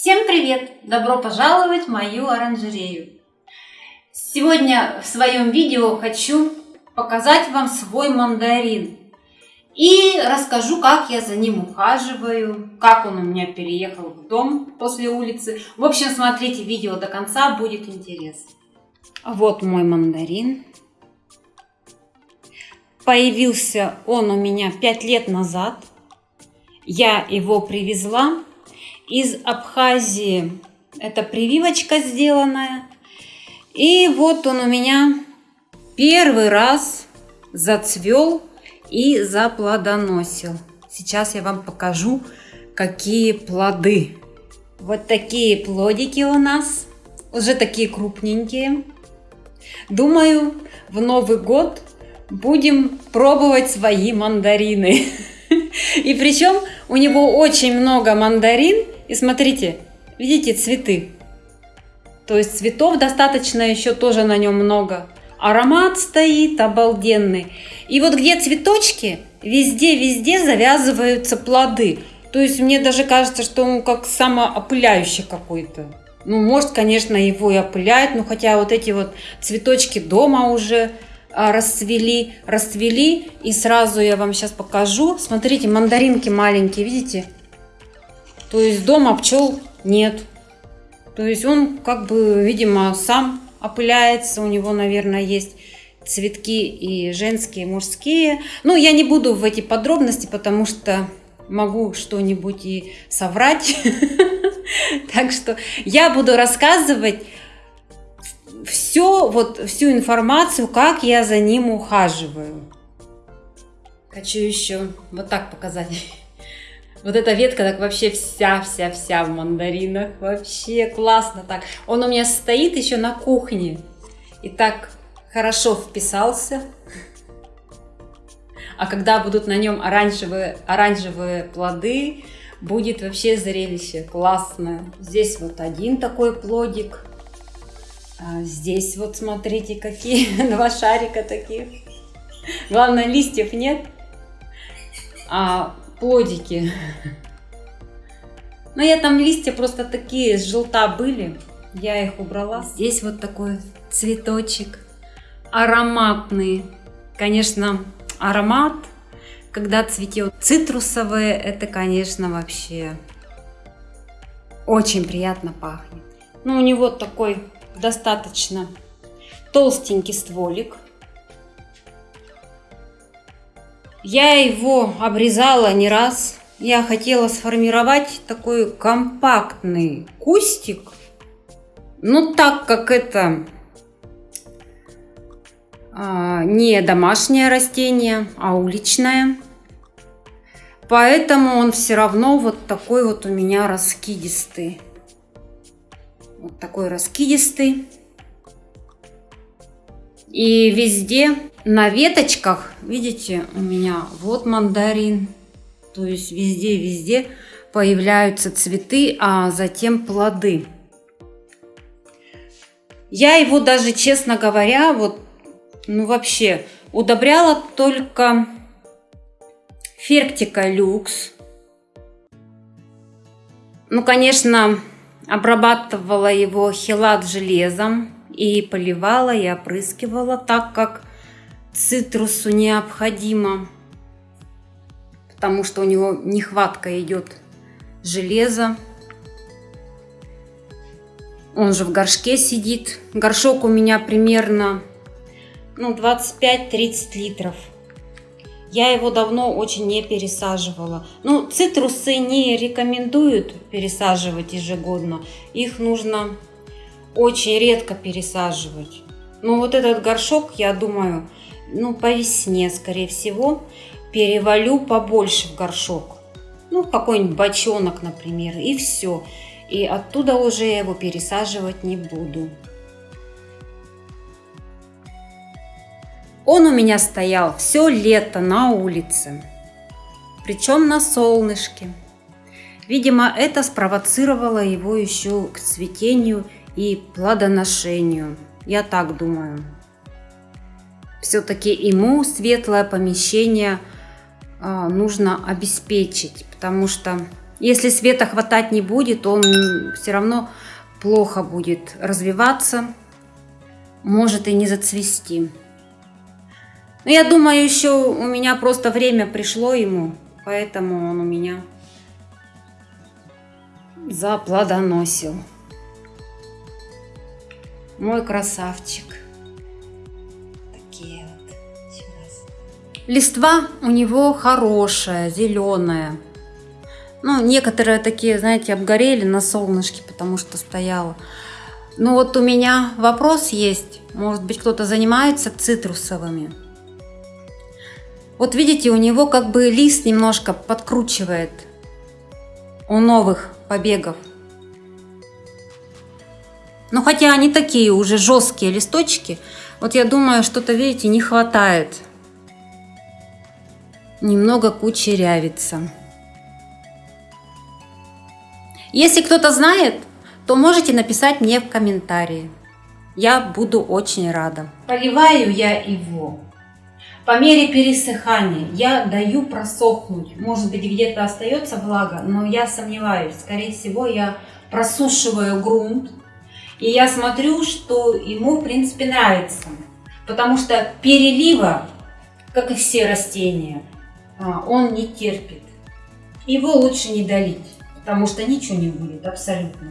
Всем привет! Добро пожаловать в мою оранжерею! Сегодня в своем видео хочу показать вам свой мандарин. И расскажу, как я за ним ухаживаю, как он у меня переехал в дом после улицы. В общем, смотрите видео до конца, будет интересно. Вот мой мандарин. Появился он у меня 5 лет назад. Я его привезла из Абхазии. Это прививочка сделанная. И вот он у меня первый раз зацвел и заплодоносил. Сейчас я вам покажу, какие плоды. Вот такие плодики у нас. Уже такие крупненькие. Думаю, в Новый год будем пробовать свои мандарины. И причем у него очень много мандарин и смотрите, видите цветы? То есть цветов достаточно еще тоже на нем много. Аромат стоит обалденный. И вот где цветочки, везде-везде завязываются плоды. То есть мне даже кажется, что он как самоопыляющий какой-то. Ну, может, конечно, его и опыляет, но хотя вот эти вот цветочки дома уже а, расцвели, расцвели. И сразу я вам сейчас покажу. Смотрите, мандаринки маленькие, видите? То есть дома пчел нет. То есть он как бы, видимо, сам опыляется. У него, наверное, есть цветки и женские, и мужские. Ну, я не буду в эти подробности, потому что могу что-нибудь и соврать. Так что я буду рассказывать все, вот всю информацию, как я за ним ухаживаю. Хочу еще вот так показать. Вот эта ветка так вообще вся-вся-вся в мандаринах. Вообще классно так. Он у меня стоит еще на кухне. И так хорошо вписался. А когда будут на нем оранжевые, оранжевые плоды, будет вообще зрелище классное. Здесь вот один такой плодик. А здесь вот смотрите, какие два шарика таких. Главное, листьев нет. А плодики. Но я там листья просто такие с желта были. Я их убрала. Здесь вот такой цветочек. Ароматный. Конечно, аромат, когда цветет цитрусовые, это, конечно, вообще очень приятно пахнет. Ну, у него такой достаточно толстенький стволик. Я его обрезала не раз. Я хотела сформировать такой компактный кустик. Но так как это а, не домашнее растение, а уличное, поэтому он все равно вот такой вот у меня раскидистый. Вот такой раскидистый. И везде на веточках, видите, у меня вот мандарин. То есть везде-везде появляются цветы, а затем плоды. Я его даже, честно говоря, вот, ну вообще, удобряла только ферктика люкс. Ну, конечно, обрабатывала его хилат железом и поливала и опрыскивала так, как цитрусу необходимо, потому что у него нехватка идет железа. Он же в горшке сидит. Горшок у меня примерно ну, 25-30 литров. Я его давно очень не пересаживала. Ну, цитрусы не рекомендуют пересаживать ежегодно. Их нужно очень редко пересаживать. Но вот этот горшок, я думаю, ну, по весне, скорее всего, перевалю побольше в горшок. Ну, какой-нибудь бочонок, например, и все. И оттуда уже я его пересаживать не буду. Он у меня стоял все лето на улице, причем на солнышке. Видимо, это спровоцировало его еще к цветению и плодоношению. Я так думаю. Все-таки ему светлое помещение а, нужно обеспечить, потому что Если света хватать не будет, он все равно плохо будет развиваться, может и не зацвести. Но я думаю, еще у меня просто время пришло ему, поэтому он у меня заплодоносил. Мой красавчик. Такие вот. Сейчас. Листва у него хорошая, зеленая. Ну, некоторые такие, знаете, обгорели на солнышке, потому что стояла. Ну вот у меня вопрос есть. Может быть, кто-то занимается цитрусовыми. Вот видите, у него как бы лист немножко подкручивает у новых побегов. Но хотя они такие уже жесткие листочки, вот я думаю, что-то, видите, не хватает. Немного кучерявится. Если кто-то знает, то можете написать мне в комментарии. Я буду очень рада. Поливаю я его. По мере пересыхания я даю просохнуть. Может быть где-то остается влага, но я сомневаюсь. Скорее всего я просушиваю грунт. И я смотрю, что ему в принципе нравится. Потому что перелива, как и все растения, а, он не терпит. Его лучше не долить потому что ничего не будет абсолютно.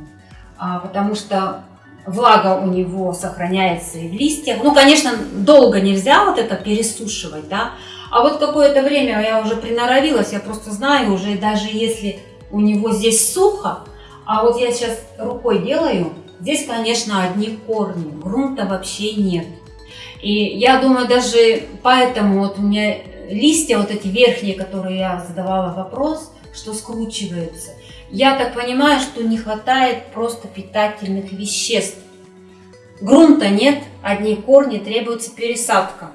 А, потому что влага у него сохраняется и в листьях. Ну, конечно, долго нельзя вот это пересушивать, да. А вот какое-то время я уже приноровилась, я просто знаю уже, даже если у него здесь сухо, а вот я сейчас рукой делаю, здесь, конечно, одни корни, грунта вообще нет. И я думаю, даже поэтому вот у меня листья, вот эти верхние, которые я задавала вопрос, что скручиваются. Я так понимаю, что не хватает просто питательных веществ. Грунта нет, одни корни, требуется пересадка.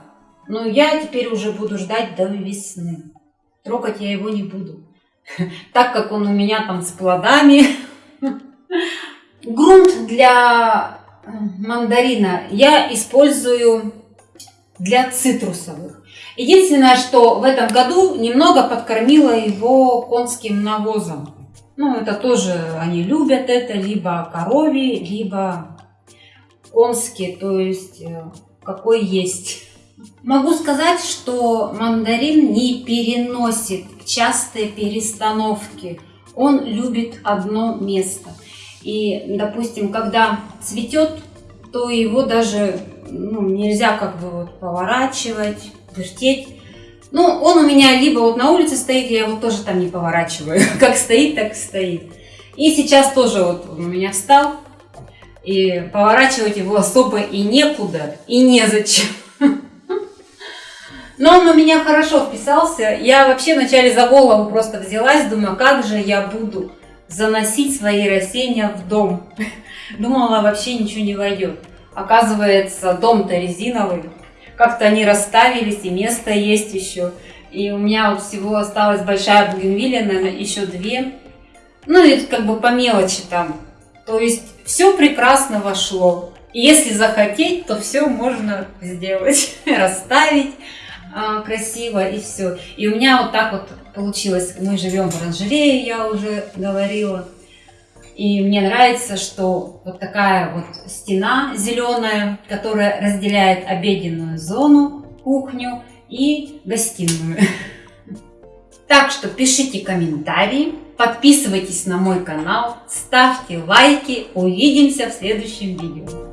Но я теперь уже буду ждать до весны. Трогать я его не буду, так как он у меня там с плодами. Грунт для э, мандарина я использую для цитрусовых. Единственное, что в этом году немного подкормила его конским навозом. Ну, это тоже они любят это, либо корови, либо конские, то есть э, какой есть. Могу сказать, что мандарин не переносит частые перестановки. Он любит одно место. И, допустим, когда цветет, то его даже ну, нельзя как бы вот поворачивать, вертеть. Ну, он у меня либо вот на улице стоит, я его тоже там не поворачиваю. Как стоит, так и стоит. И сейчас тоже вот он у меня встал. И поворачивать его особо и некуда, и незачем. Но он у меня хорошо вписался. Я вообще вначале за голову просто взялась, думаю, как же я буду заносить свои растения в дом. Думала, вообще ничего не войдет. Оказывается, дом-то резиновый как-то они расставились, и место есть еще. И у меня вот всего осталась большая бугенвилия, наверное, еще две. Ну, и как бы по мелочи там. То есть все прекрасно вошло. И если захотеть, то все можно сделать, расставить а, красиво и все. И у меня вот так вот получилось. Мы живем в оранжерее, я уже говорила. И мне нравится, что вот такая вот стена зеленая, которая разделяет обеденную зону, кухню и гостиную. Так что пишите комментарии, подписывайтесь на мой канал, ставьте лайки. Увидимся в следующем видео.